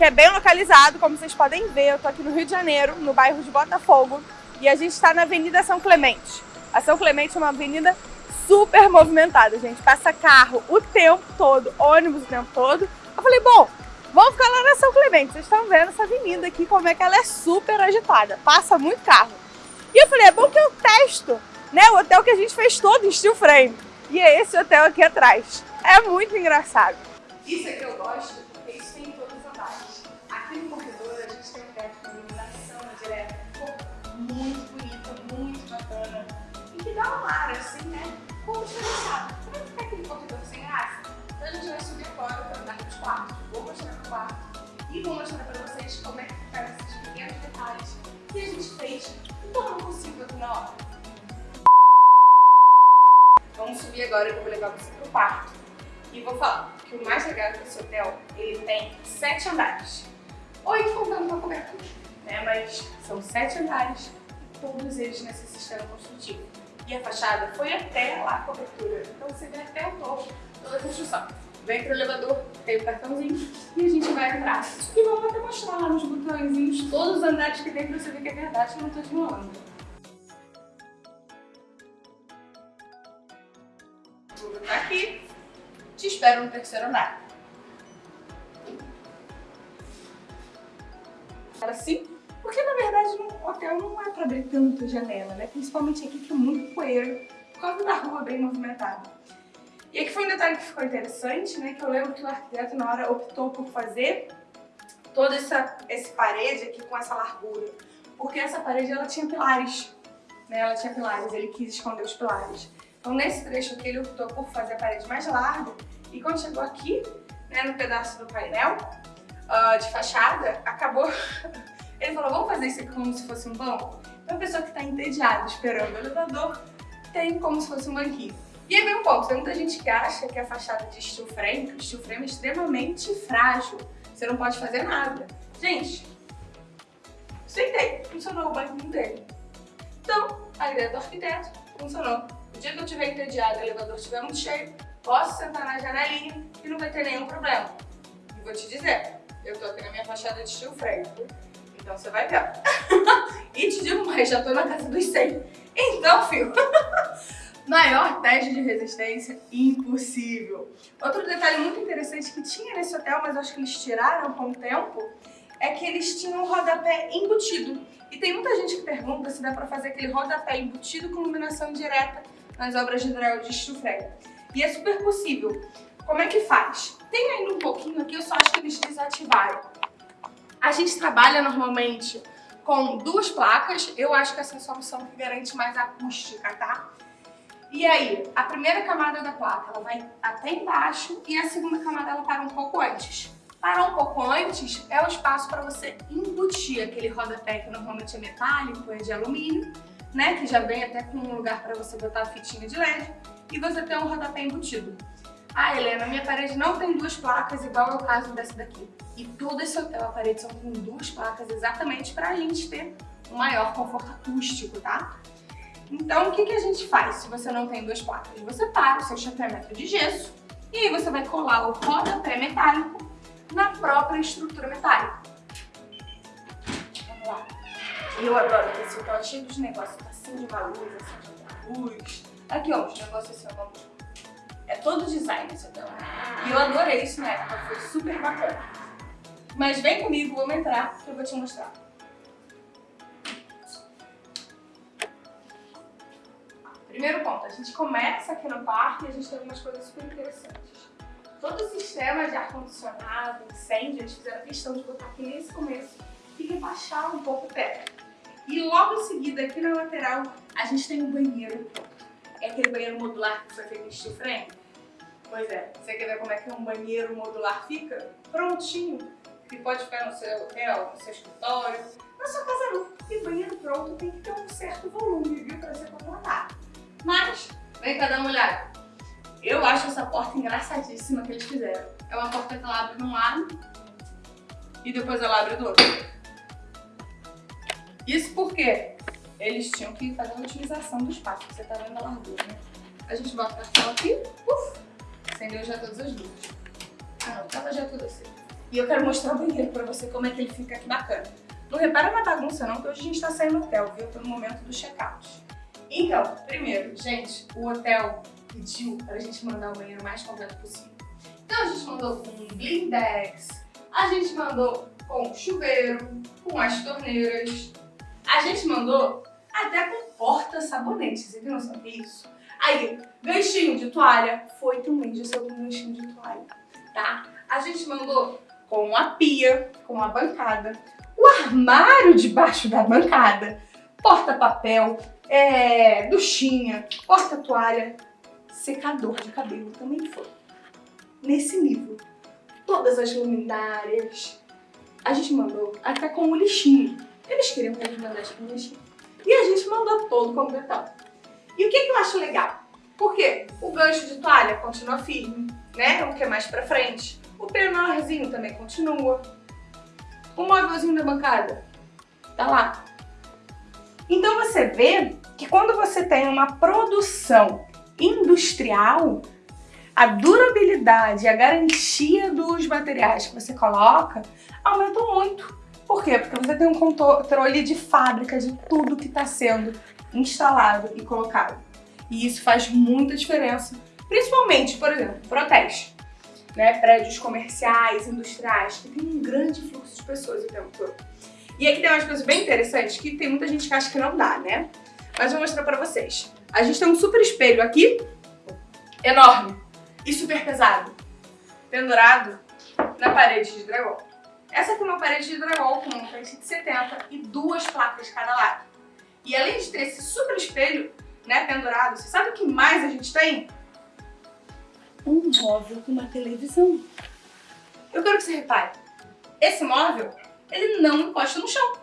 que é bem localizado, como vocês podem ver, eu tô aqui no Rio de Janeiro, no bairro de Botafogo, e a gente está na Avenida São Clemente. A São Clemente é uma avenida super movimentada, gente. Passa carro o tempo todo, ônibus o tempo todo. Eu falei, bom, vamos ficar lá na São Clemente. Vocês estão vendo essa avenida aqui, como é que ela é super agitada. Passa muito carro. E eu falei, é bom que eu testo, né? O hotel que a gente fez todo em steel frame. E é esse hotel aqui atrás. É muito engraçado. Isso aqui eu gosto, porque isso tem em todos os andares. Aqui no corredor a gente tem um teto com iluminação direta. Muito bonita, muito bacana. E que dá um ar assim, né? Como diferenciado. Como é que fica aquele corredor sem graça? Então a gente vai subir agora para andar dos quartos. Vou mostrar no quarto. E vou mostrar para vocês como é que ficaram esses pequenos detalhes que a gente fez então não possível aqui na hora. Vamos subir agora e vou levar você pro quarto. E vou falar que o mais legal desse hotel, ele tem sete andares. Oito contando com a cobertura, né? Mas são sete andares e todos eles nesse sistema construtivo. E a fachada foi até lá a cobertura. Então você vê até o topo toda a construção. Vem pro elevador, tem o cartãozinho e a gente vai entrar. E vamos até mostrar lá nos botõezinhos todos os andares que tem pra você ver que é verdade, que eu não tô desmoando. Vou botar aqui. Te espero no terceiro andar. Assim, porque na verdade no hotel não é pra abrir tanta janela, né? Principalmente aqui que é muito poeira, por causa da rua bem movimentada. E aqui foi um detalhe que ficou interessante, né? Que eu lembro que o arquiteto na hora optou por fazer toda essa esse parede aqui com essa largura. Porque essa parede ela tinha pilares, né? Ela tinha pilares, ele quis esconder os pilares. Então nesse trecho aqui ele optou por fazer a parede mais larga e quando chegou aqui, né, no pedaço do painel uh, de fachada, acabou... ele falou, vamos fazer isso aqui como se fosse um banco? Então a pessoa que está entediada esperando o elevador tem como se fosse um banquinho. E aí vem um ponto, tem muita gente que acha que a fachada de steel frame, o steel frame é extremamente frágil, você não pode fazer nada. Gente, sentei, funcionou o banco dele. Então, a ideia do arquiteto funcionou. Dia que eu estiver entediado e o elevador estiver muito cheio, posso sentar na janelinha e não vai ter nenhum problema. E vou te dizer, eu tô aqui na minha fachada de steel frame, então você vai ver. e te digo mais, já tô na casa dos 100. Então, filho... Maior teste de resistência impossível. Outro detalhe muito interessante que tinha nesse hotel, mas acho que eles tiraram com o tempo, é que eles tinham rodapé embutido. E tem muita gente que pergunta se dá pra fazer aquele rodapé embutido com iluminação direta nas obras de hidráulica de Stufreg. E é super possível. Como é que faz? Tem ainda um pouquinho aqui, eu só acho que eles desativaram. A gente trabalha normalmente com duas placas, eu acho que essa é a solução que garante mais acústica, tá? E aí, a primeira camada da placa ela vai até embaixo e a segunda camada ela para um pouco antes. Parar um pouco antes é o espaço para você embutir aquele rodapé que normalmente é metálico, é de alumínio, né? Que já vem até com um lugar para você botar a fitinha de LED e você tem um rodapé embutido. Ah, Helena, minha parede não tem duas placas igual é o caso dessa daqui. E todo esse hotel, a parede são com duas placas exatamente para a gente ter um maior conforto acústico, tá? Então, o que, que a gente faz se você não tem duas placas? Você para o seu chapeamento de gesso e aí você vai colar o rodapé metálico na própria estrutura metálica. Lá. Eu adoro que esse hotel cheio de negócios, tá assim de luz, assim de luz. Aqui, ó, os negócios assim, ó, é todo design esse hotel. E eu adorei isso na época, foi super bacana. Mas vem comigo, vamos entrar, que eu vou te mostrar. Primeiro ponto, a gente começa aqui no parque e a gente tem algumas coisas super interessantes. Todo o sistema de ar-condicionado, incêndio, eles fizeram questão de botar aqui nesse começo e rebaixar um pouco o teto. E logo em seguida, aqui na lateral, a gente tem um banheiro É aquele banheiro modular que foi feito em steel frame? Pois é, você quer ver como é que um banheiro modular fica? Prontinho, que pode ficar no seu hotel, no seu escritório, na sua casa não. E banheiro pronto tem que ter um certo volume, viu, para ser contratado. Mas, vem cá dar uma olhada. Eu acho essa porta engraçadíssima que eles fizeram. É uma porta que ela abre de um lado e depois ela abre do outro. Isso porque eles tinham que fazer uma utilização do espaço. Você tá vendo a largura, né? A gente bota o cartão aqui, uf, acendeu já todas as luzes. Ah não, tava já tudo assim. E eu quero mostrar o banheiro pra você como é que ele fica aqui bacana. Não repara na bagunça não, que hoje a gente tá saindo do hotel, viu? Pelo momento do check-out. Então, primeiro, gente, o hotel pediu pra gente mandar o banheiro mais completo possível. Então a gente mandou com blindex, a gente mandou com chuveiro, com as torneiras, a gente mandou até com porta-sabonete, você tem noção que isso? Aí, ganchinho de toalha, foi também de seu ganchinho de toalha, tá? A gente mandou com a pia, com a bancada, o armário debaixo da bancada, porta-papel, é, duchinha, porta-toalha, secador de cabelo também foi. Nesse nível. Todas as luminárias. A gente mandou até com o lixinho. Eles queriam que a gente mandasse lixinho. E a gente mandou todo completado. E o que, que eu acho legal? Porque o gancho de toalha continua firme, né? O que é mais pra frente. O penorzinho também continua. O móvelzinho da bancada tá lá. Então você vê que quando você tem uma produção industrial, a durabilidade, a garantia dos materiais que você coloca aumentam muito. Por quê? Porque você tem um controle de fábrica de tudo que está sendo instalado e colocado. E isso faz muita diferença, principalmente, por exemplo, protege. Né, prédios comerciais, industriais, que tem um grande fluxo de pessoas o tempo todo. E aqui tem umas coisas bem interessantes que tem muita gente que acha que não dá, né? Mas vou mostrar pra vocês. A gente tem um super espelho aqui, enorme e super pesado, pendurado na parede de drywall. Essa aqui é uma parede de drywall com uma frente de 70 e duas placas de cada lado. E além de ter esse super espelho né, pendurado, você sabe o que mais a gente tem? Um móvel com uma televisão. Eu quero que você repare, esse móvel, ele não encosta no chão.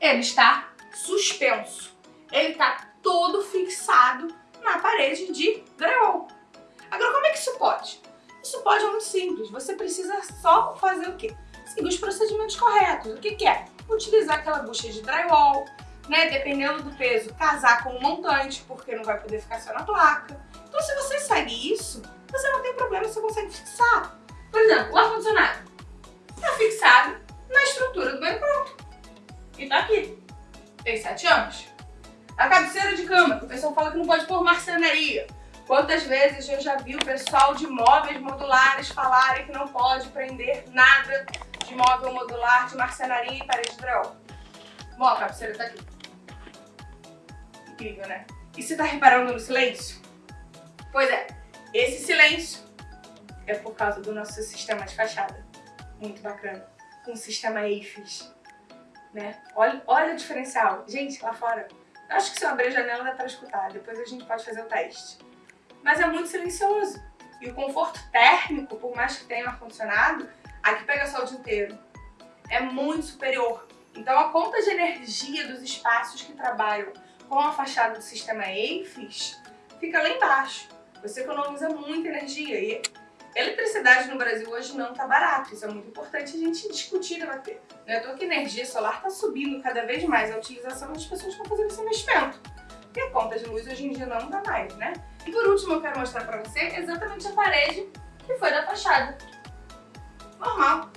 Ele está suspenso. Ele está todo fixado na parede de drywall. Pode é muito simples. Você precisa só fazer o quê? Seguir os procedimentos corretos. O que, que é? Utilizar aquela bucha de drywall, né? Dependendo do peso, casar com um montante, porque não vai poder ficar só na placa. Então, se você segue isso, você não tem problema, você consegue fixar. Por exemplo, o ar-condicionado está fixado na estrutura do banho pronto. E tá aqui. Tem sete anos. A cabeceira de cama, o pessoal fala que não pode pôr marcenaria. Quantas vezes eu já vi o pessoal de móveis modulares falarem que não pode prender nada de móvel modular, de marcenaria e parede de drywall. Bom, a cabeceira tá aqui. Incrível, né? E você tá reparando no silêncio? Pois é, esse silêncio é por causa do nosso sistema de fachada. Muito bacana. Com o sistema EIFES. Né? Olha, olha o diferencial. Gente, lá fora, Acho que se eu abrir a janela dá pra escutar, depois a gente pode fazer o teste. Mas é muito silencioso. E o conforto térmico, por mais que tenha ar-condicionado, aqui pega sol o dia inteiro. É muito superior. Então a conta de energia dos espaços que trabalham com a fachada do sistema EIFES fica lá embaixo. Você economiza muita energia e Eletricidade no Brasil hoje não está barato, isso é muito importante a gente discutir e debater. Não é à toa que energia solar está subindo cada vez mais a utilização das pessoas estão fazendo esse investimento. E a conta de luz hoje em dia não dá mais, né? E por último eu quero mostrar para você exatamente a parede que foi da fachada. Normal.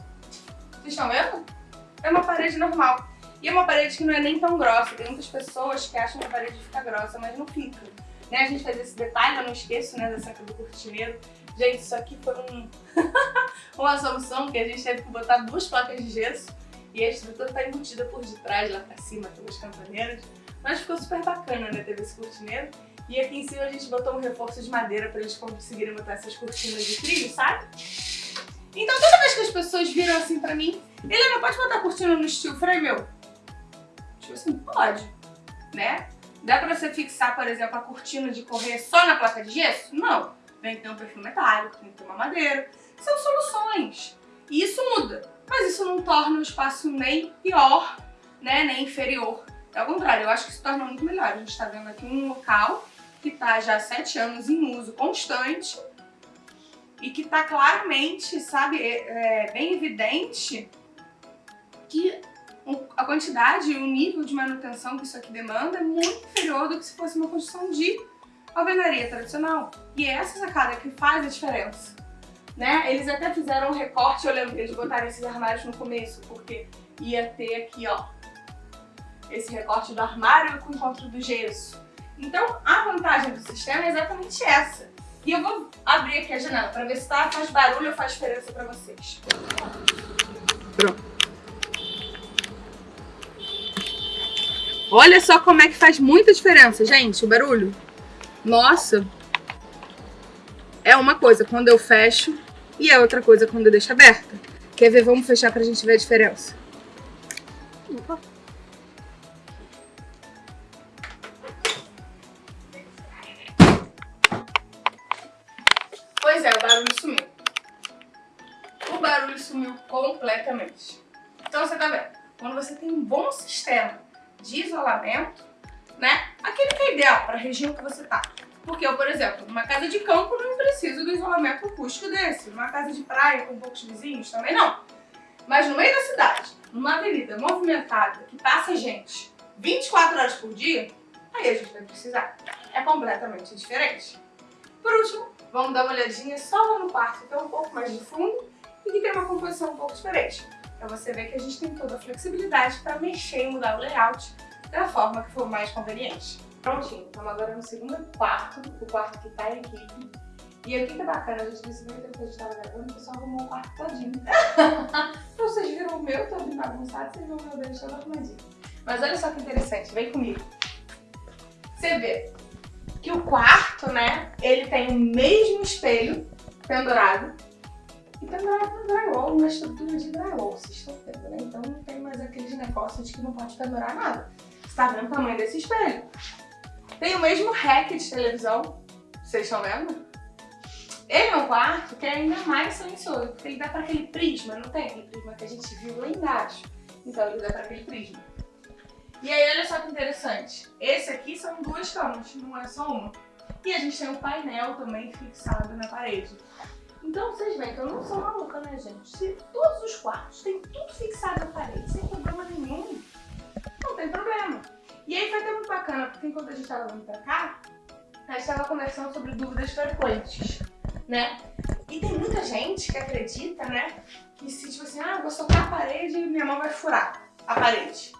Vocês estão vendo? É uma parede normal. E é uma parede que não é nem tão grossa. Tem muitas pessoas que acham que a parede fica grossa, mas não fica. Né? A gente faz esse detalhe, eu não esqueço né, da saca do cortineiro. Gente, isso aqui foi um... uma solução que a gente teve que botar duas placas de gesso e a estrutura tá embutida por detrás, lá pra cima, pelas campaneiras. Mas ficou super bacana, né? Teve esse cortineiro. E aqui em cima a gente botou um reforço de madeira pra eles conseguirem botar essas cortinas de trilho, sabe? Então toda vez que as pessoas viram assim pra mim, ele não pode botar cortina no estilo. Falei, meu, tipo assim, pode, né? Dá pra você fixar, por exemplo, a cortina de correr só na placa de gesso? Não tem que ter um perfil metálico, tem que ter uma madeira. São soluções. E isso muda. Mas isso não torna o espaço nem pior, né, nem inferior. Ao contrário, eu acho que isso torna muito melhor. A gente está vendo aqui um local que está já há sete anos em uso constante e que está claramente, sabe, é, é, bem evidente que a quantidade e o nível de manutenção que isso aqui demanda é muito inferior do que se fosse uma construção de alvenaria tradicional. E é essa sacada que faz a diferença. né? Eles até fizeram um recorte, eu lembro que eles botaram esses armários no começo, porque ia ter aqui, ó, esse recorte do armário com o encontro do gesso. Então, a vantagem do sistema é exatamente essa. E eu vou abrir aqui a janela para ver se tá, faz barulho ou faz diferença para vocês. Pronto. Olha só como é que faz muita diferença, gente, o barulho. Nossa! É uma coisa quando eu fecho e é outra coisa quando eu deixo aberta. Quer ver? Vamos fechar pra gente ver a diferença. Opa. Região que você tá. Porque eu, por exemplo, numa casa de campo não preciso do isolamento acústico desse. Numa casa de praia com poucos vizinhos também não. Mas no meio da cidade, numa avenida movimentada, que passa gente 24 horas por dia, aí a gente vai precisar. É completamente diferente. Por último, vamos dar uma olhadinha só lá no quarto, que é um pouco mais de fundo e que tem uma composição um pouco diferente. Pra você ver que a gente tem toda a flexibilidade para mexer e mudar o layout da forma que for mais conveniente. Prontinho, estamos agora no segundo quarto, o quarto que tá em equipe. E aqui que é bacana, a gente tempo que a gente tava gravando, o pessoal arrumou o quarto todinho. então vocês viram o meu todo bagunçado, vocês viram o meu deles todo arrumadinho. Mas olha só que interessante, vem comigo. Você vê que o quarto, né, ele tem o mesmo espelho pendurado e pendurado no drywall, na estrutura de drywall, vocês estão vendo, né? Então não tem mais aqueles negócios de que não pode pendurar nada. Você tá vendo o tamanho desse espelho? Tem o mesmo rack de televisão, vocês estão vendo? Ele é um quarto que é ainda mais silencioso, porque ele dá para aquele prisma, não tem aquele prisma que a gente viu lá embaixo. Então ele dá para aquele prisma. E aí olha só que interessante, esse aqui são duas camas, não é só uma. E a gente tem um painel também fixado na parede. Então vocês veem que eu não sou maluca, né, gente? Se todos os quartos têm tudo fixado na parede, sem problema nenhum, não tem problema. E aí foi até muito bacana, porque enquanto a gente estava vindo pra cá, a gente estava conversando sobre dúvidas frequentes, né? E tem muita gente que acredita, né, que se tipo assim, ah, eu vou socar a parede e minha mão vai furar a parede.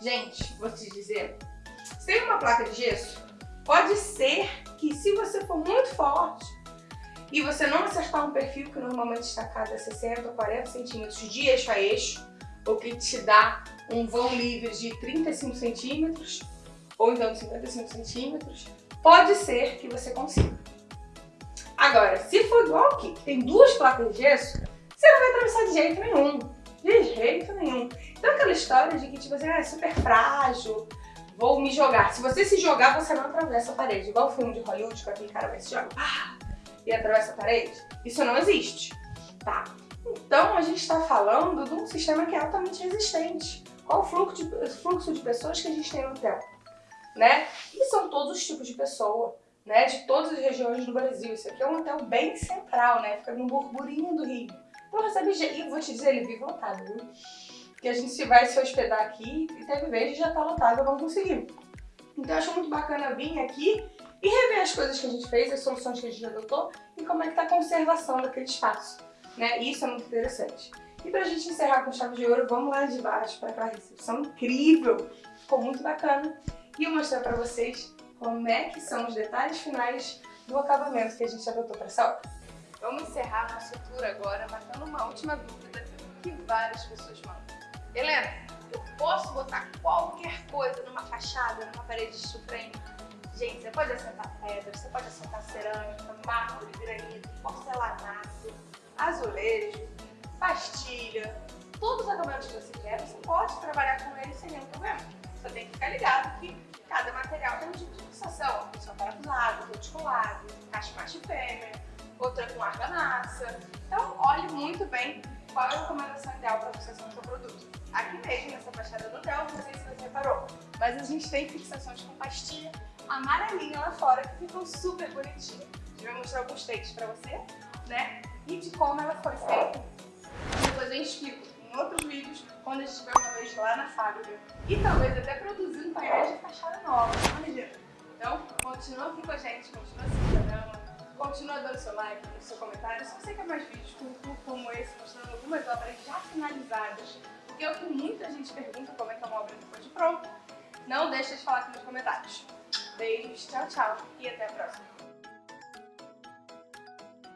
Gente, vou te dizer, se tem uma placa de gesso, pode ser que se você for muito forte, e você não acertar um perfil que normalmente está a cada 60 ou 40 centímetros de eixo a eixo, o que te dá um vão livre de 35 centímetros, ou então de 55 centímetros, pode ser que você consiga. Agora, se for igual aqui, que tem duas placas de gesso, você não vai atravessar de jeito nenhum. De jeito nenhum. Então aquela história de que tipo assim, ah, é super frágil, vou me jogar. Se você se jogar, você não atravessa a parede. Igual o filme de Hollywood, que aquele cara vai se jogar. Ah, e atravessa a parede? Isso não existe, tá? Então a gente está falando de um sistema que é altamente resistente. Qual o fluxo de, fluxo de pessoas que a gente tem no hotel? Né? E são todos os tipos de pessoa, né? De todas as regiões do Brasil. Isso aqui é um hotel bem central, né? Fica no burburinho do Rio. Então recebe gente. E vou te dizer, ele vive lotado, viu? Que a gente vai se hospedar aqui e teve vez já tá lotado, não conseguimos. Então eu acho muito bacana vir aqui e rever as coisas que a gente fez, as soluções que a gente adotou e como é que está a conservação daquele espaço. Né? Isso é muito interessante. E para a gente encerrar com chave de ouro, vamos lá de baixo para aquela recepção incrível. Ficou muito bacana. E eu mostrar para vocês como é que são os detalhes finais do acabamento que a gente adotou para essa obra. Vamos encerrar nossa tour agora matando uma última dúvida que várias pessoas mandam. Helena, eu posso botar qualquer coisa numa fachada, numa parede de frame Gente, você pode assentar pedra, você pode assentar cerâmica, mármore, granito, porcelanato, azulejo, pastilha, todos os acabamentos que você quer, você pode trabalhar com eles sem nenhum problema. Você tem que ficar ligado que cada material tem um tipo de fixação. Só parafusado, reticulado, caixa macho fêmea, outra com argamassa. Então, olhe muito bem qual é a recomendação ideal para a fixação do seu produto. Aqui mesmo, nessa fachada do hotel, não sei se você reparou, mas a gente tem fixações com pastilha amarelinha lá fora, que ficam super bonitinhas. A gente vai mostrar alguns takes pra você, né? E de como ela foi feita. Eu explico em outros vídeos, quando a gente estiver uma vez lá na fábrica. E talvez até produzindo painéis de fachada nova, imagina. Então, continua aqui com a gente, continua assistindo Continua dando seu like, seu comentário. Se você quer mais vídeos como esse, mostrando algumas obras já finalizadas, porque é o que muita gente pergunta como é que é uma obra depois de pronta, não deixe de falar aqui nos comentários. Beijos, tchau, tchau e até a próxima.